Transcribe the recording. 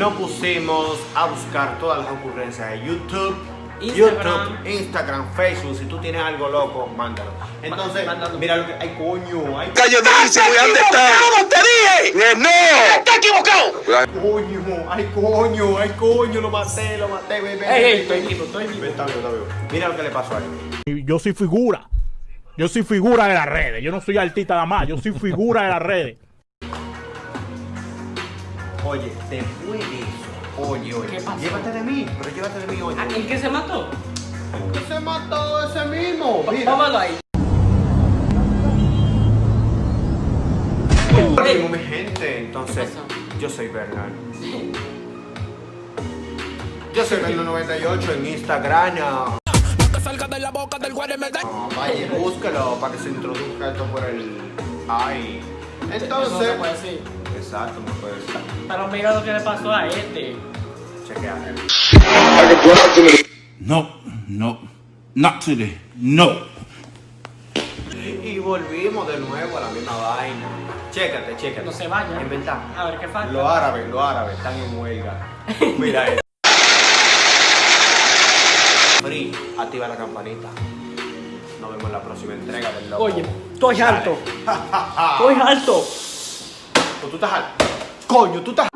nos pusimos a buscar todas las ocurrencias de YouTube, Instagram. YouTube, Instagram, Facebook. Si tú tienes algo loco, mándalo. Entonces, mándalo. mira lo que. ¡Ay, coño! ¡Ay, ¿dónde está? ¡Te dije! ¡No! ¡Está equivocado! coño! ¡Ay, coño! ¡Ay, coño! Lo maté, lo maté, bebé. Ey, ey, estoy vivo, estoy vivo. Está vivo, está vivo. Mira lo que le pasó a él. Yo soy figura. Yo soy figura de las redes. Yo no soy artista nada más. Yo soy figura de las redes. Oye, después de eso, oye, oye, ¿Qué pasó? llévate de mí, pero llévate de mí, oye. ¿El que se mató? ¿Qué se mató ese mismo? Mira. Póngalo ahí. Ánimo, mi gente, entonces, yo soy Bernal. Yo soy Bernal98 en Instagram. No, vaya, búsquelo para que se introduzca esto por el. Ay. Eso no se Entonces. Exacto, no puede ser. Pero mira lo que le pasó a este. Chequea. No, no, not today. No. Y volvimos de nuevo a la misma vaina. Chécate, chécate. No se vaya. Inventamos. A ver qué falta. Los árabes, los árabes están en huelga. Mira esto. Free, activa la campanita. Nos vemos en la próxima entrega del loco. Oye, estoy alto. Estoy alto. Tú estás alto. Coño, tú estás